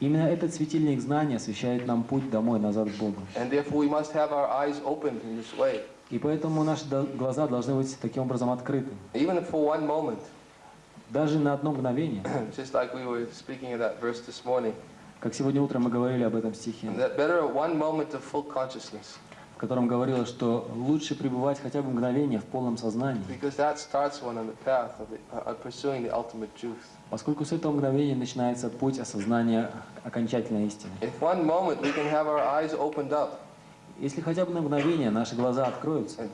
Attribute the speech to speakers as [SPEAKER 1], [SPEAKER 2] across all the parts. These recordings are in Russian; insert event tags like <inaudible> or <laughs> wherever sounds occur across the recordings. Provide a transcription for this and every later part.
[SPEAKER 1] Именно этот светильник знания освещает нам путь домой, назад к Богу. И поэтому наши глаза должны быть таким образом открыты. Даже на одно мгновение, <clears throat> как сегодня утром мы говорили об этом стихе, в котором говорилось, что лучше пребывать хотя бы мгновение в полном сознании,
[SPEAKER 2] uh,
[SPEAKER 1] поскольку с этого мгновения начинается путь осознания окончательной истины. Если хотя бы на мгновение наши глаза откроются, э,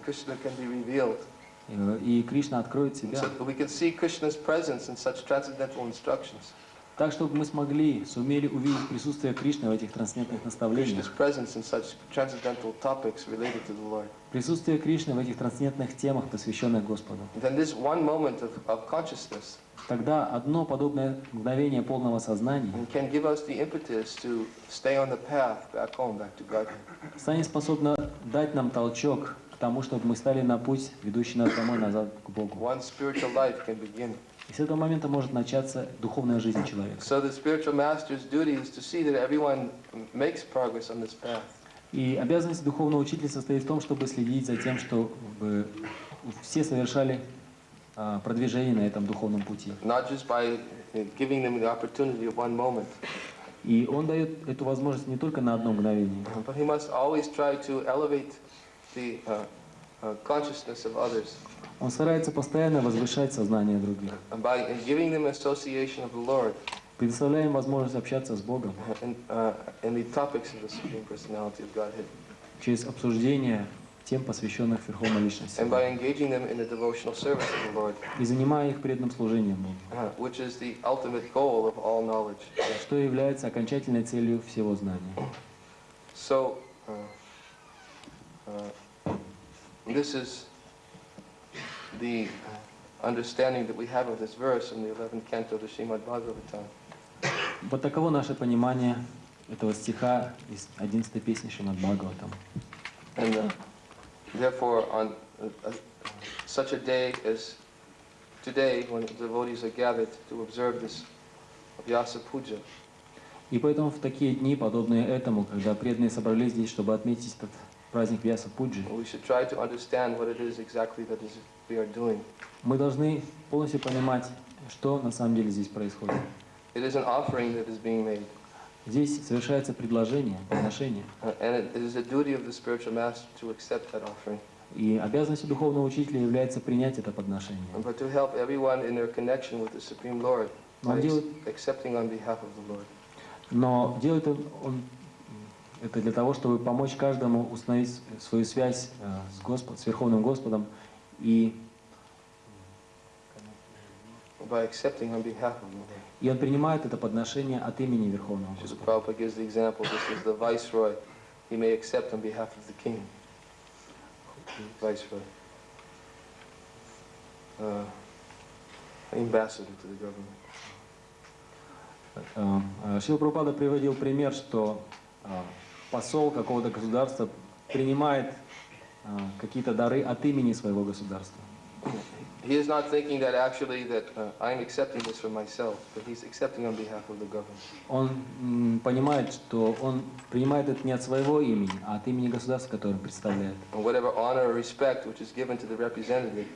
[SPEAKER 1] и Кришна откроет себя,
[SPEAKER 2] so that we can see Krishna's presence in such transcendental instructions,
[SPEAKER 1] так, чтобы мы смогли, сумели увидеть присутствие Кришны в этих трансцендентных наставлениях, присутствие Кришны в этих трансцендентных темах, посвященных Господу. Тогда одно подобное мгновение полного сознания станет способно дать нам толчок к тому, чтобы мы стали на путь, ведущий нас домой, назад к Богу. И с этого момента может начаться духовная жизнь человека.
[SPEAKER 2] So the spiritual master's duty is to see that everyone makes progress on this path.
[SPEAKER 1] И обязанность духовного учителя состоит в том, чтобы следить за тем, чтобы все совершали а, продвижение на этом духовном пути.
[SPEAKER 2] not just by giving them the opportunity of one moment,
[SPEAKER 1] И он дает эту возможность не только на одно мгновение,
[SPEAKER 2] but he must always try to elevate the uh, consciousness of others.
[SPEAKER 1] Он старается постоянно возвышать сознание других,
[SPEAKER 2] and by giving them association of the Lord
[SPEAKER 1] предоставляя им возможность общаться с Богом.
[SPEAKER 2] and, uh, and the topics of the Supreme Personality of Godhead,
[SPEAKER 1] через обсуждение тем, посвященных Верховной Личности,
[SPEAKER 2] and by engaging them in the devotional service of the Lord,
[SPEAKER 1] и занимая их преданным служением Богу,
[SPEAKER 2] uh, which is the ultimate goal of all knowledge.
[SPEAKER 1] что является окончательной целью всего знания.
[SPEAKER 2] So, uh, uh, this is the uh, understanding that we have of this verse in the 11th canto of the Srimad Bhagavatam.
[SPEAKER 1] Вот таково наше понимание этого стиха из 11 песни Шримад Бхагаватам.
[SPEAKER 2] And uh, therefore, on uh, uh, such a day as today, when devotees are gathered to observe this Vyasa Puja,
[SPEAKER 1] И поэтому в такие дни, подобные этому, когда преданные собрались здесь, чтобы отметить этот праздник Вьяса Пуджи, мы должны полностью понимать, что на самом деле здесь происходит.
[SPEAKER 2] It is an offering that is being made,
[SPEAKER 1] Здесь совершается предложение, подношение.
[SPEAKER 2] uh,
[SPEAKER 1] И обязанностью духовного учителя является принять это подношение.
[SPEAKER 2] ex-
[SPEAKER 1] делает, но делает он, он это для того, чтобы помочь каждому установить свою связь э, с, Господ, с Верховным Господом и. И он принимает это подношение от имени Верховного Господа.
[SPEAKER 2] He may accept on behalf of the king. Viceroy. Uh, ambassador to the government.
[SPEAKER 1] Э, э, Прабхупада приводил пример, что посол какого-то государства принимает э, какие-то дары от имени своего государства.
[SPEAKER 2] He is not thinking that actually that uh, I'm accepting this for myself, but he's accepting on behalf of the government.
[SPEAKER 1] Он понимает, что он принимает это не от своего имени, а от имени государства, которое он представляет.
[SPEAKER 2] And whatever honor or respect which is given to the representative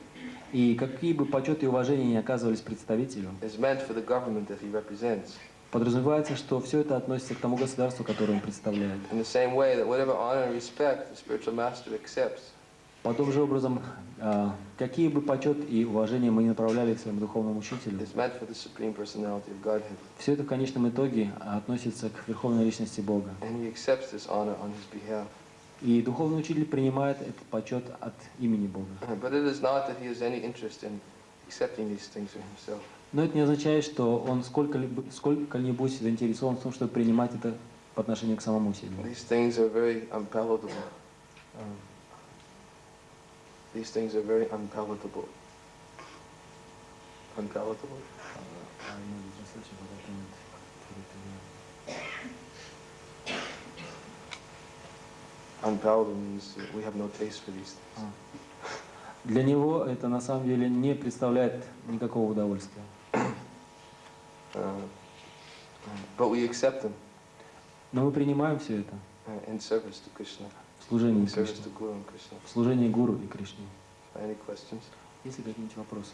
[SPEAKER 1] И какие бы почет и уважения не оказывались представителю,
[SPEAKER 2] is meant for the government that he represents.
[SPEAKER 1] Подразумевается, что все это относится к тому государству, которое он представляет.
[SPEAKER 2] Accepts
[SPEAKER 1] Подобным же образом, э, какие бы почет и уважения мы не направляли к своему духовному учителю, все это в конечном итоге относится к Верховной Личности Бога. И духовный учитель принимает этот почет от имени Бога. Но это не означает, что он сколько-либо- сколько-нибудь заинтересован в том, чтобы принимать это по отношению к самому себе.
[SPEAKER 2] These things are very unpalatable. Um, these things are very unpalatable. Unpalatable? Unpalatable means we have no taste for these things.
[SPEAKER 1] Для него это на самом деле не представляет никакого удовольствия.
[SPEAKER 2] Uh, um, But we accept them
[SPEAKER 1] Но мы принимаем все это
[SPEAKER 2] uh, in service to Krishna,
[SPEAKER 1] в служении Кришне,
[SPEAKER 2] to Guru and Krishna.
[SPEAKER 1] в служении Гуру и Кришне.
[SPEAKER 2] Any questions?
[SPEAKER 1] Есть ли какие-нибудь вопросы?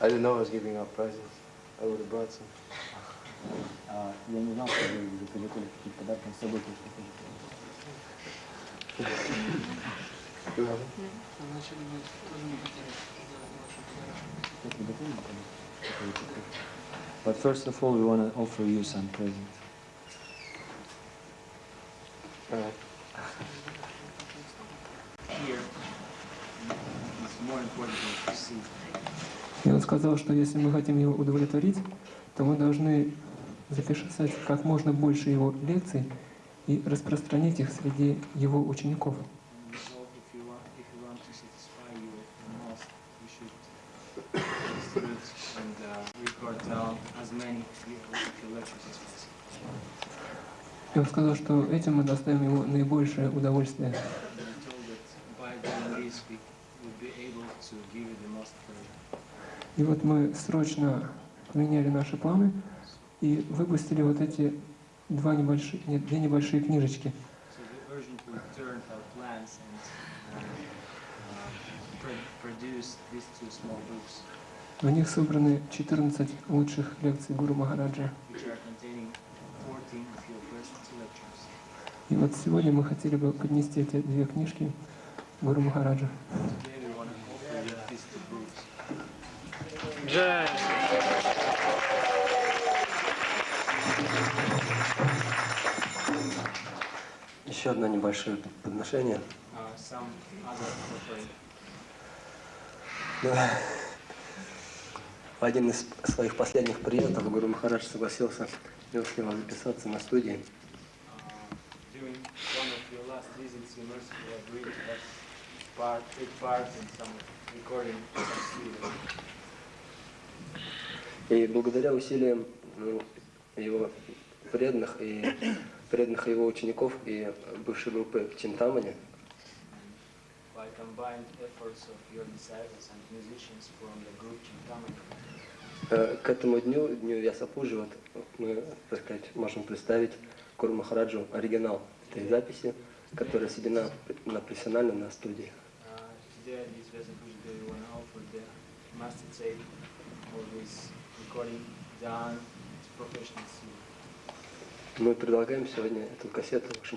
[SPEAKER 2] I didn't know I was giving out prizes. I would have brought some.
[SPEAKER 1] А, я не знал, что вы приготовили какие-то подарки с собой. But first of all, we want to offer you some presents.
[SPEAKER 3] И он сказал, что если мы хотим его удовлетворить, то мы должны записать как можно больше его лекций и распространить их среди его учеников.
[SPEAKER 4] Uh.
[SPEAKER 3] И он сказал, что этим мы доставим ему наибольшее удовольствие. И вот мы срочно поменяли наши планы и выпустили вот эти два небольшие, нет, две небольшие книжечки. В них собраны 14 лучших лекций Гуру Махараджа.
[SPEAKER 4] which are containing 14 of your best lectures.
[SPEAKER 3] И вот сегодня мы хотели бы поднести эти две книжки Гуру Махараджа.
[SPEAKER 4] Today
[SPEAKER 5] Еще одно небольшое подношение.
[SPEAKER 4] Uh.
[SPEAKER 5] Ну, В один из своих последних приездов Гуру Махарадж согласился милостиво записаться на студии.
[SPEAKER 4] Uh.
[SPEAKER 5] И благодаря усилиям ну, его преданных и <coughs> преданных его учеников и бывшей группы Чинтамани, э, к этому дню, дню Ясапуджи, вот мы, так сказать, можем представить Гуру Махараджу оригинал этой записи, которая сведена на профессионально на студии.
[SPEAKER 4] uh, master tape this recording done to professional studio.
[SPEAKER 5] Мы предлагаем сегодня эту кассету
[SPEAKER 4] this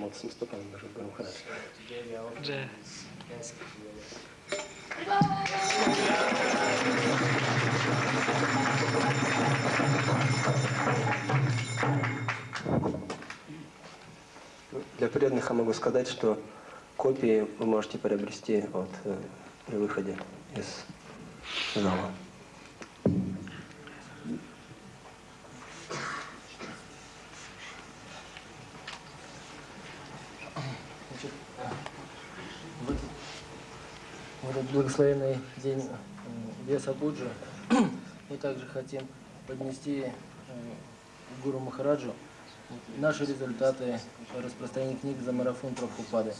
[SPEAKER 4] cassette to you.
[SPEAKER 5] Для преданных я могу сказать, что копии вы можете приобрести вот, э, при выходе из зала.
[SPEAKER 6] В этот, в этот благословенный день э, Веса Буджи <clears throat> мы также хотим поднести э, Гуру Махараджу наши результаты по распространению книг за марафон Прабхупады.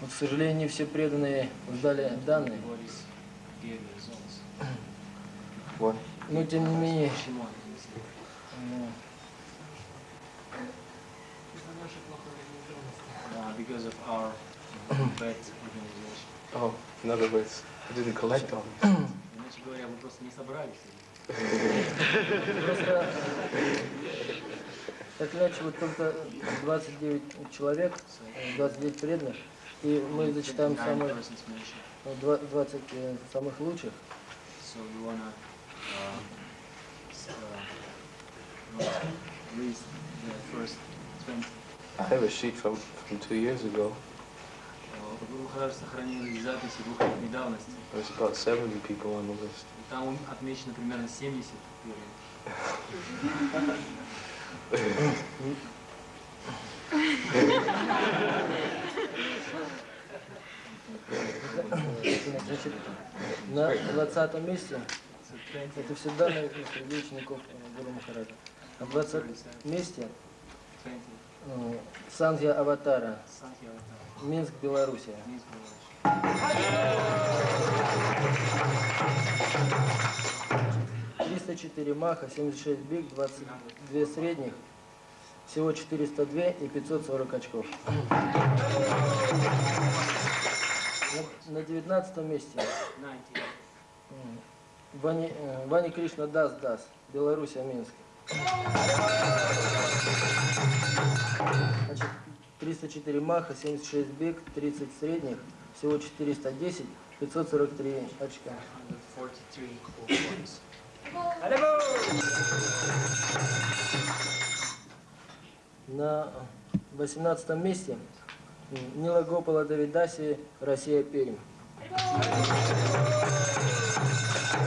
[SPEAKER 6] Вот, к сожалению, не все преданные ждали данные, но тем не менее
[SPEAKER 4] Shimon,
[SPEAKER 6] э,
[SPEAKER 4] uh, because of our bad organization.
[SPEAKER 2] Oh, in other words, I didn't collect all these.
[SPEAKER 4] Иначе говоря, мы просто не собрались.
[SPEAKER 6] Просто так иначе вот только 29 человек, э, 29 преданных, и мы зачитаем самых,
[SPEAKER 4] persons mentioned.
[SPEAKER 6] ну, два- 20 э, самых лучших.
[SPEAKER 4] So we wanna uh, uh, uh, the first 20.
[SPEAKER 2] I have a sheet from, from two years ago.
[SPEAKER 4] Записи двухлетней давности.
[SPEAKER 2] There's about 70 people on the list.
[SPEAKER 4] Там отмечено примерно 70 первых.
[SPEAKER 6] Значит, на 20 месте
[SPEAKER 4] So 20,
[SPEAKER 6] это все данные среди учеников Гуру Махараджа. На 20 месте
[SPEAKER 4] 20
[SPEAKER 6] э, Сангья Аватара, Минск, Белоруссия.
[SPEAKER 4] Минск, Беларусь.
[SPEAKER 6] 304 маха, 76 биг, 22 средних, всего 402 и 540 очков. На, на 19 месте
[SPEAKER 4] 90.
[SPEAKER 6] м, Вани, э, Вани Кришна Дас Дас, Белоруссия, Минск. Значит, 304 маха, 76 биг, 30 средних, всего 410, 543 очка.
[SPEAKER 4] 143 points.
[SPEAKER 6] На 18 месте Нила Гопала Давидаси, Россия, Пермь.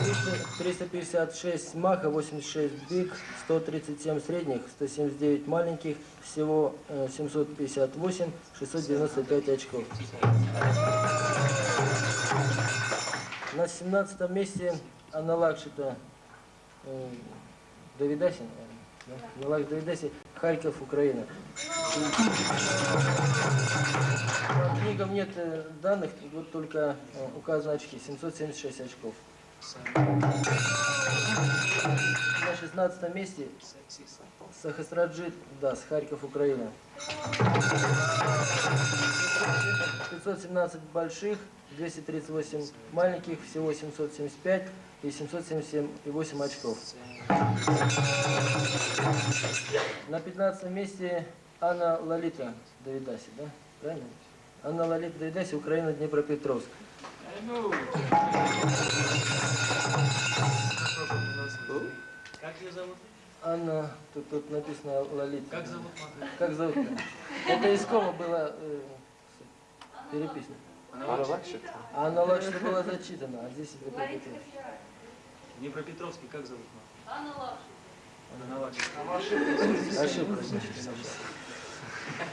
[SPEAKER 6] 300 356 маха, 86 биг, 137 средних, 179 маленьких, всего э, 758, 695 очков. На 17 месте Анна Лакшита э, Давидаси, наверное, да? Анна Лакшита Давидаси, Харьков, Украина. По книгам нет э, данных, вот только э, указаны очки, 776 очков. На 16 месте. Сахасраджит Дас, Харьков, Украина. 517 больших, 238 маленьких, всего 775 и 777 и 8 очков. На 15 месте Анна Лалита Давидаси, да? Правильно? Анна Лалита Давидаси, Украина, Днепропетровск.
[SPEAKER 4] Как ее зовут?
[SPEAKER 6] Анна, тут, тут написано Лалита.
[SPEAKER 4] Как зовут мать?
[SPEAKER 6] Как зовут? Это из Кома было э, переписано.
[SPEAKER 4] Она
[SPEAKER 2] Анна
[SPEAKER 4] вообще
[SPEAKER 2] Лакшита.
[SPEAKER 6] А она лучше была зачитана, а здесь это переписано.
[SPEAKER 4] в Днепропетровске как зовут мать? Анна Лакшина.
[SPEAKER 6] Ошибка. значит.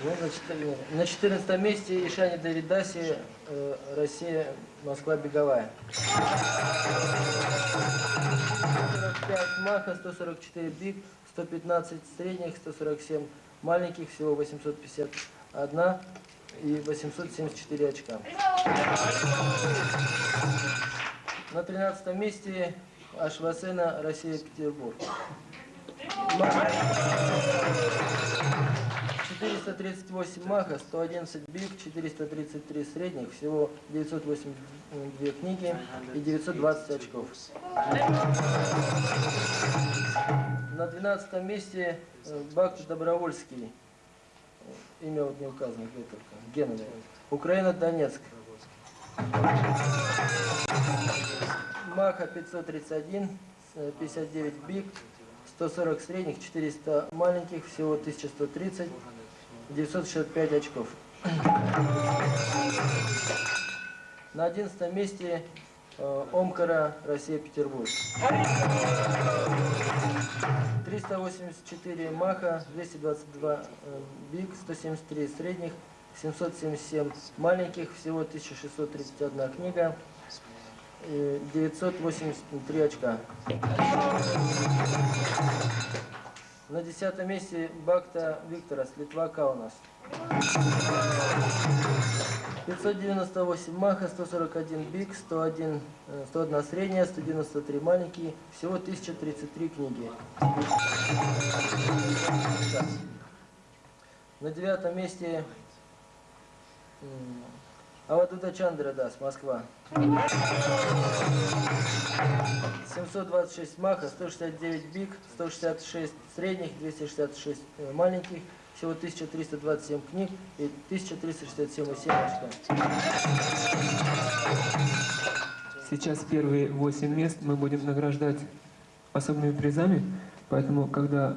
[SPEAKER 6] Ну, значит, э, на 14 месте Ишани Давидаси, Россия, Москва, Беговая. 145 маха, 144 биг, 115 средних, 147 маленьких, всего 851 и 874 очка. На 13 месте Ашвасена, Россия, Петербург. Маха 438 маха, 111 биг, 433 средних, всего 982 книги и 920 очков. На 12 месте э, Бакт Добровольский. Имя вот не указано, где только. Гена. Украина, Донецк. Маха 531, э, 59 биг, 140 средних, 400 маленьких, всего 1130, 965 очков. На 11 месте э, Омкара, Россия, Петербург. 384 маха, 222 э, биг, 173 средних, 777 маленьких, всего 1631 книга, э, 983 очка. На десятом месте Бакта Викторас, Литва Каунас. 598 маха, 141 биг, 101, э, 101 средняя, 193 маленькие, всего 1033 книги. На девятом месте м, Авадута Чандра Дас, Москва. 726 маха, 169 биг, 166 средних, 266 э, маленьких, всего 1327 книг и 1367,7 очка.
[SPEAKER 3] Сейчас первые восемь мест мы будем награждать особыми призами, поэтому, когда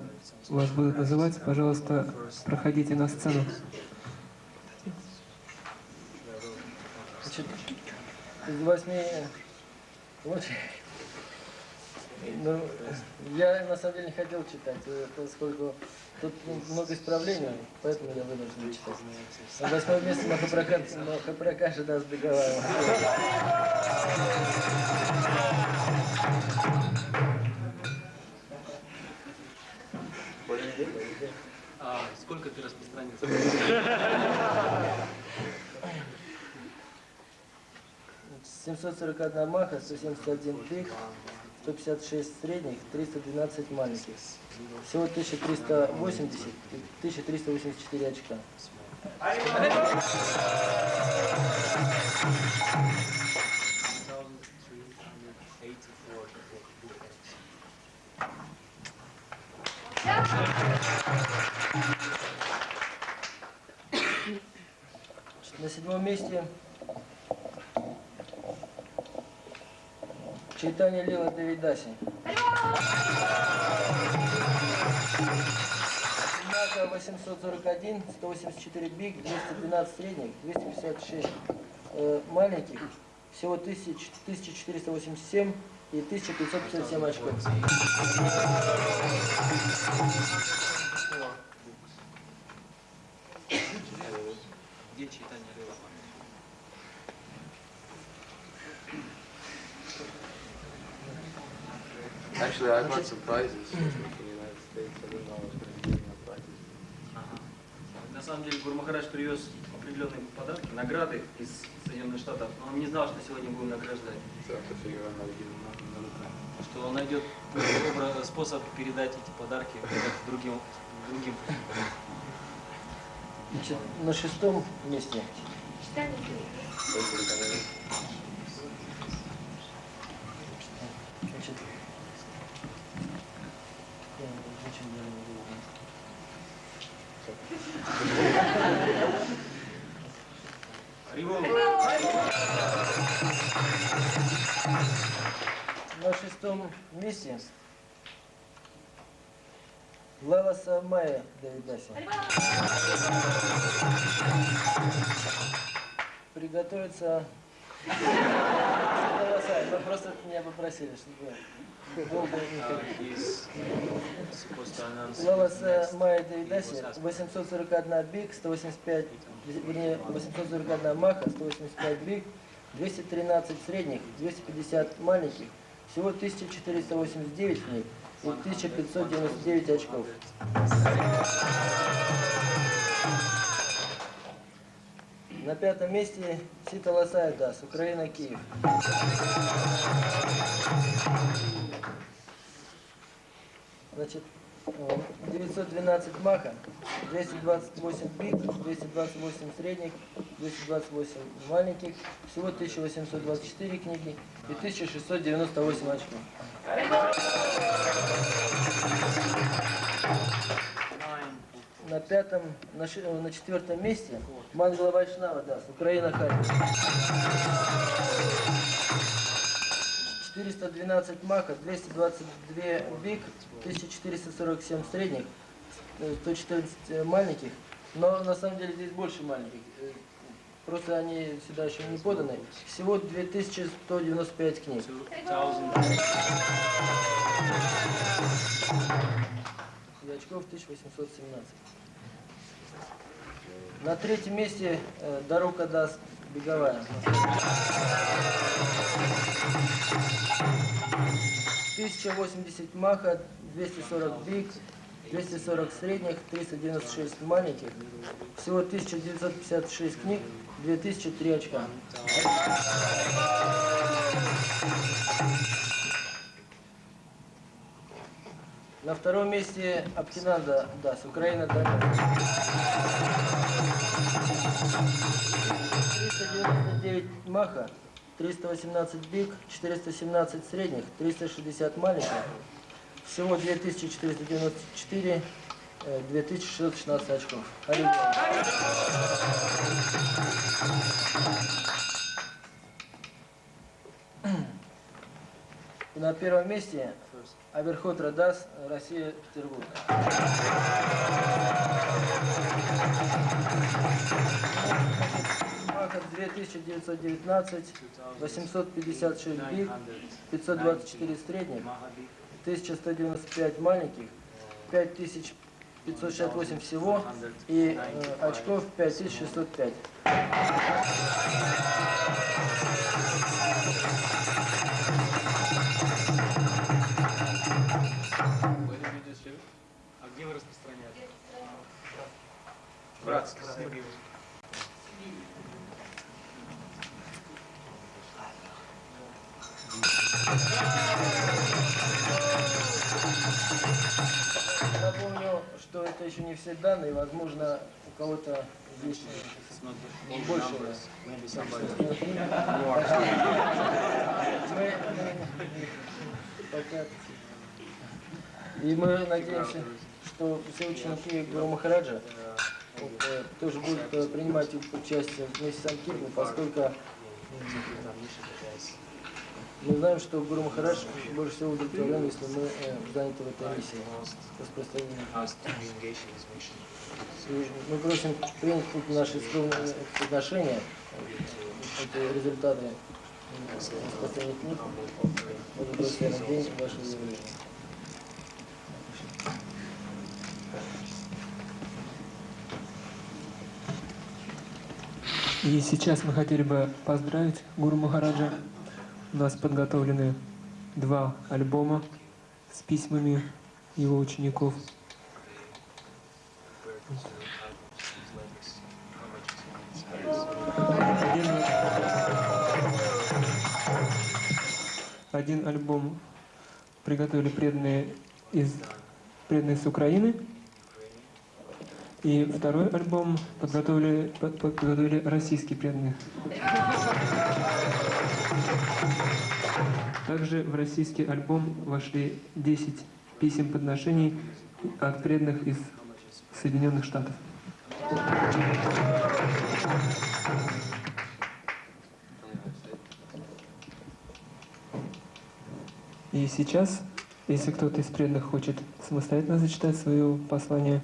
[SPEAKER 3] вас будут называть, пожалуйста, проходите на сцену.
[SPEAKER 6] Значит, из восьми вот, ну, я на самом деле не хотел читать, э, поскольку тут много исправлений, поэтому я вынужден читать. На место Махапракаш, Махапракаша даст Беговая. 741 маха, 171 биг, 156 средних, 312 маленьких. Всего 1380 и 1384 очка. На седьмом месте Чайтанья Лила Давидаси. Однако 841, 184 биг, 212 средних, 256 э, маленьких, всего 1000 1487 и 1557 очков.
[SPEAKER 4] Где читание Рыла?
[SPEAKER 2] Brought some prizes from the United States. I didn't know I was going to be giving prizes.
[SPEAKER 1] Ага. На самом деле Гурмахарадж привез определенные подарки, награды из Соединенных Штатов, но он не знал, что сегодня будем награждать.
[SPEAKER 2] Time.
[SPEAKER 1] Что он найдет способ передать эти подарки другим, другим.
[SPEAKER 6] Значит, на шестом месте Значит, Лала Самая Давидаси. Приготовиться. Мы просто меня попросили, чтобы долго Майя Давидаси, 841 биг, 185, вернее, 841 маха, 185 биг, 213 средних, 250 маленьких, всего 1489 книг и 1599 очков. На пятом месте Сита Ласайдас, Украина, Киев. Значит, э, 912 маха, 228 бит, 228 средних, 228 маленьких, всего 1824 книги и 1698 очков. На пятом, на, э, четвертом месте Мангала Вайшнава, да, с Украина Харьков. 412 мака, 222 биг, 1447 средних, э, 114 маленьких. Но на самом деле здесь больше маленьких. Просто они сюда еще не поданы. Всего 2195 книг.
[SPEAKER 4] 2000
[SPEAKER 6] И очков 1817. На третьем месте э, Дарука даст беговая. Тысяча восемьдесят маха, 240 биг, 240 средних, 396 маленьких. Всего 1956 книг, 2003 очка. На втором месте Аптинанда Дас, Украина Донецк. 399 маха, 318 биг, 417 средних, 360 маленьких. Всего 2494, э, 2616 очков. И на первом месте Аверхот Радас, Россия, Петербург. Маха 2919, 856 биг, 524 средних, 1195 маленьких, 5568 всего и э, очков 5605.
[SPEAKER 4] А где вы распространяете? Братский союз.
[SPEAKER 6] Напомню, это еще не все данные, возможно, у кого-то
[SPEAKER 4] full
[SPEAKER 6] больше. <laughs> <laughs> <laughs> пока- И мы надеемся, что все ученики Гуру Махараджа э, тоже будут э, принимать участие вместе с Анкипом, поскольку мы знаем, что Гуру Махарадж больше всего удовлетворен, если мы э, заняты в этой миссии распространения. И мы просим принять тут наши скромные подношения, э, это результаты распространения книг. Это благословенный день вашего явления.
[SPEAKER 3] И сейчас мы хотели бы поздравить Гуру Махараджа. У нас подготовлены два альбома с письмами его учеников. Один, альбом приготовили преданные из преданные с Украины, и второй альбом подготовили, под- подготовили российские преданные. Также в российский альбом вошли 10 писем подношений от преданных из Соединенных Штатов. И сейчас, если кто-то из преданных хочет самостоятельно зачитать свое послание,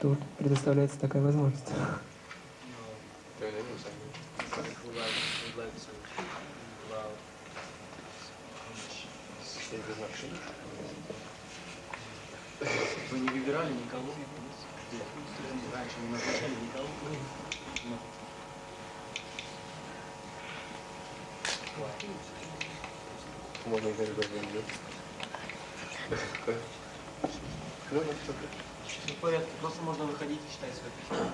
[SPEAKER 3] то предоставляется такая возможность.
[SPEAKER 4] Вы не выбирали никого? Раньше не назначали никого?
[SPEAKER 2] Можно и говорить, Ну,
[SPEAKER 4] в порядке, просто можно выходить и читать свое письмо.